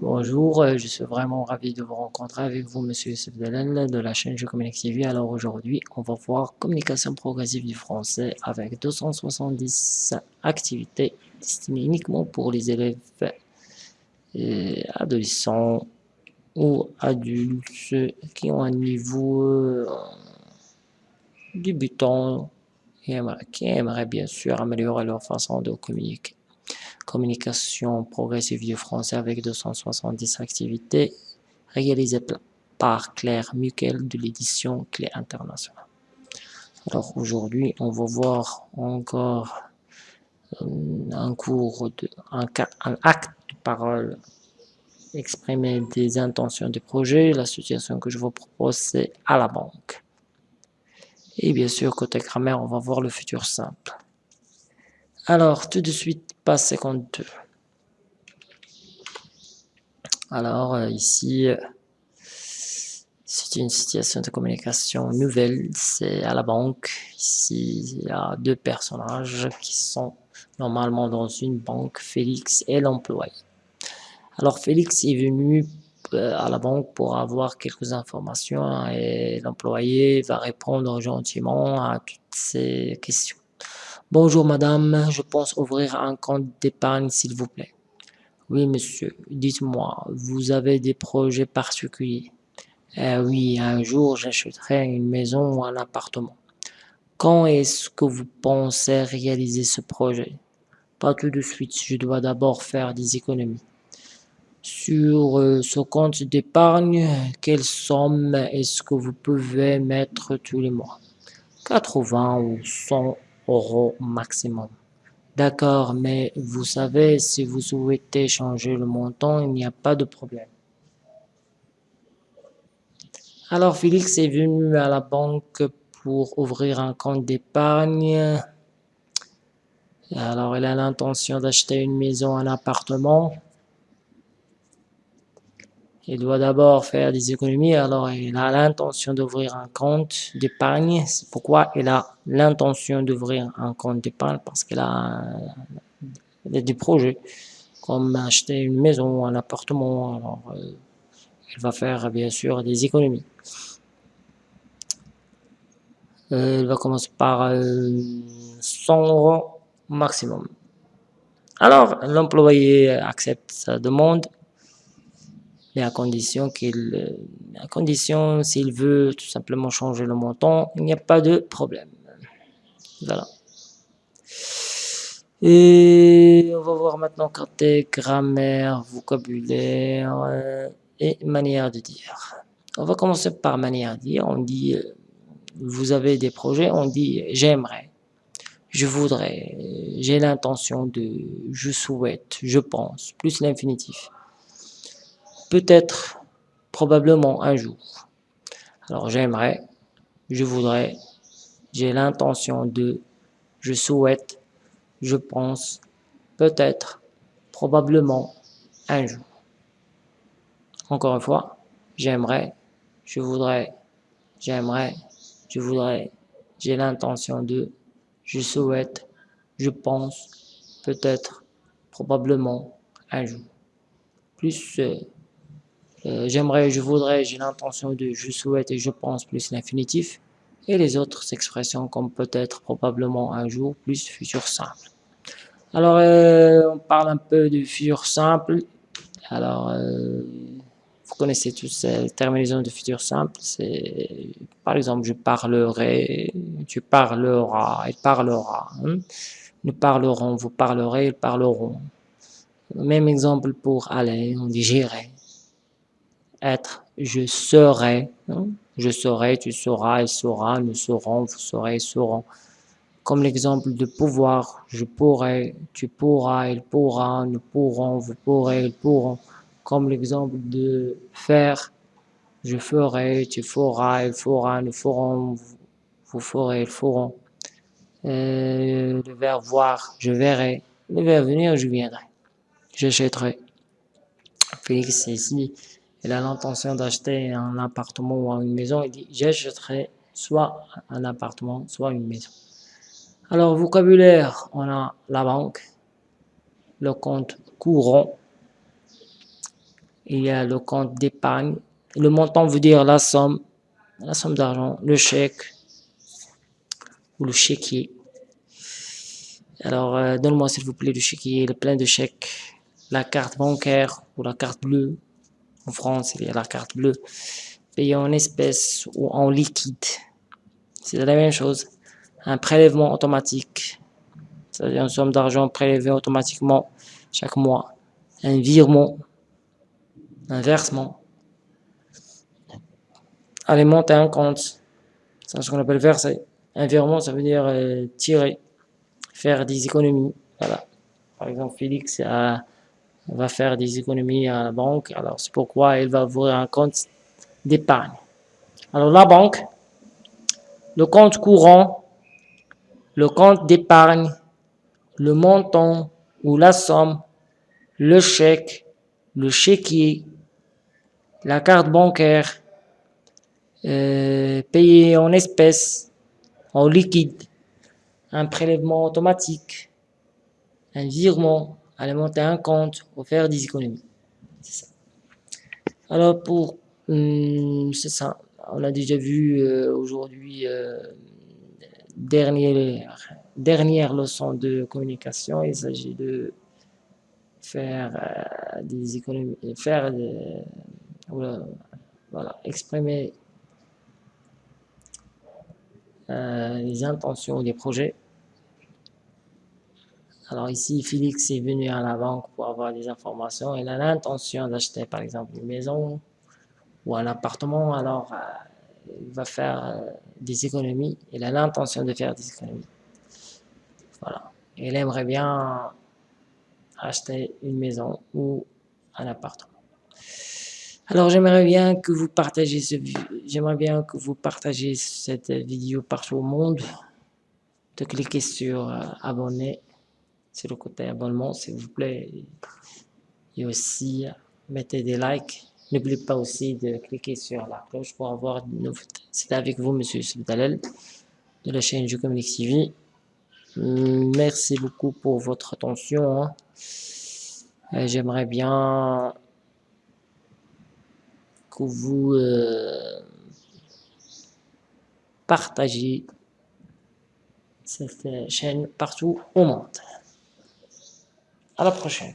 Bonjour, euh, je suis vraiment ravi de vous rencontrer avec vous, Monsieur Youssef Delal de la chaîne Je Communique TV. Alors aujourd'hui, on va voir communication progressive du français avec 270 activités destinées uniquement pour les élèves adolescents ou adultes qui ont un niveau euh, débutant et qui aimeraient bien sûr améliorer leur façon de communiquer. Communication progressive du français avec 270 activités réalisées par Claire Muquel de l'édition Clé Internationale. Alors aujourd'hui, on va voir encore euh, un cours, de, un, acte de parole exprimer des intentions de projet. La situation que je vous propose, c'est à la banque. Et bien sûr, côté grammaire, on va voir le futur simple. Alors, tout de suite, page 52. Alors, euh, ici, c'est une situation de communication nouvelle, c'est à la banque. Ici, il y a deux personnages qui sont normalement dans une banque, Félix et l'employé. Alors, Félix est venu euh, à la banque pour avoir quelques informations et l'employé va répondre gentiment à toutes ces questions. Bonjour madame, je pense ouvrir un compte d'épargne s'il vous plaît. Oui monsieur, dites-moi, vous avez des projets particuliers? Eh Oui, un jour j'achèterai une maison ou un appartement. Quand est-ce que vous pensez réaliser ce projet? Pas tout de suite, je dois d'abord faire des économies. Sur euh, ce compte d'épargne, quelle somme est-ce que vous pouvez mettre tous les mois? 80 ou 100 euros maximum. D'accord, mais vous savez, si vous souhaitez changer le montant, il n'y a pas de problème. Alors, Félix est venu à la banque pour ouvrir un compte d'épargne. Alors, il a l'intention d'acheter une maison, un appartement. Il doit d'abord faire des économies, alors il a l'intention d'ouvrir un compte d'épargne. C'est pourquoi il a l'intention d'ouvrir un compte d'épargne, parce qu'il a, des projets, comme acheter une maison, un appartement. Alors, euh, il va faire bien sûr des économies. Euh, il va commencer par euh, 100 euros maximum. Alors, l'employé accepte sa demande mais à condition qu'il, à condition s'il veut tout simplement changer le montant, il n'y a pas de problème. Voilà. Et on va voir maintenant côté grammaire, vocabulaire euh, et manière de dire. On va commencer par manière de dire. On dit, euh, vous avez des projets, on dit j'aimerais, je voudrais, j'ai l'intention de, je souhaite, je pense, plus l'infinitif peut-être, probablement un jour. Alors j'aimerais, je voudrais, j'ai l'intention de, je souhaite, je pense, peut-être, probablement un jour. Encore une fois, j'aimerais, je voudrais, j'aimerais, je voudrais, j'ai l'intention de, je souhaite, je pense, peut-être, probablement un jour. Plus euh, euh, j'aimerais, je voudrais, j'ai l'intention de, je souhaite et je pense plus l'infinitif. Et les autres expressions comme peut-être, probablement, un jour, plus futur simple. Alors, euh, on parle un peu du futur simple. Alors, euh, vous connaissez tous ces terminaisons de futur simple. C'est, par exemple, je parlerai, tu parleras, il parlera. Hein. Nous parlerons, vous parlerez, ils parleront. Même exemple pour aller, on dit j'irai être, je serai, hein. je serai, tu seras, il sera, nous serons, vous serez, ils seront. Comme l'exemple de pouvoir, je pourrai, tu pourras, il pourra, nous pourrons, vous pourrez, ils pourront. Comme l'exemple de faire, je ferai, tu feras, il fera, nous ferons, vous ferez, ils feront. Euh, le verbe voir, je verrai. Le verbe venir, je viendrai. J'achèterai. Félix, ici, il a l'intention d'acheter un appartement ou une maison, il dit j'achèterai soit un appartement, soit une maison. Alors, vocabulaire, on a la banque, le compte courant, il y a le compte d'épargne. Le montant veut dire la somme, la somme d'argent, le chèque ou le chéquier. Alors, euh, donne-moi s'il vous plaît le chéquier, le plein de chèques, la carte bancaire ou la carte bleue. En France, il y a la carte bleue. Payer en espèces ou en liquide. C'est la même chose. Un prélèvement automatique, c'est-à-dire une somme d'argent prélevée automatiquement chaque mois. Un virement, un versement. Alimenter un compte, c'est ce qu'on appelle verser. Un virement, ça veut dire euh, tirer faire des économies. Voilà. Par exemple, Félix va faire des économies à la banque. Alors, c'est pourquoi il va ouvrir un compte d'épargne. Alors, la banque, le compte courant, le compte d'épargne, le montant ou la somme, le chèque, le chéquier, la carte bancaire, euh, payer en espèces, en liquide, un prélèvement automatique, un virement, alimenter un compte ou faire des économies. Ça. Alors pour, hum, c'est ça, on a déjà vu euh, aujourd'hui euh, dernière, dernière leçon de communication, il s'agit de faire euh, des économies, faire voilà, exprimer euh, les intentions des projets. Alors ici, Félix est venu à la banque pour avoir des informations. Il a l'intention d'acheter par exemple une maison ou un appartement. Alors, euh, il va faire euh, des économies. Il a l'intention de faire des économies. Voilà. Il aimerait bien acheter une maison ou un appartement. Alors j'aimerais bien que vous partagez que vous partagez cette vidéo partout au monde. De cliquer sur euh, abonner, sur le côté abonnement s'il vous plaît. Et aussi mettez des likes. N'oubliez pas aussi de cliquer sur la cloche pour avoir de nouveautés. C'est avec vous Monsieur Soudalel de la chaîne Je Communique TV. Merci beaucoup pour votre attention. Hein. Euh, j'aimerais bien vous euh, partagez cette chaîne partout au monde. À la prochaine.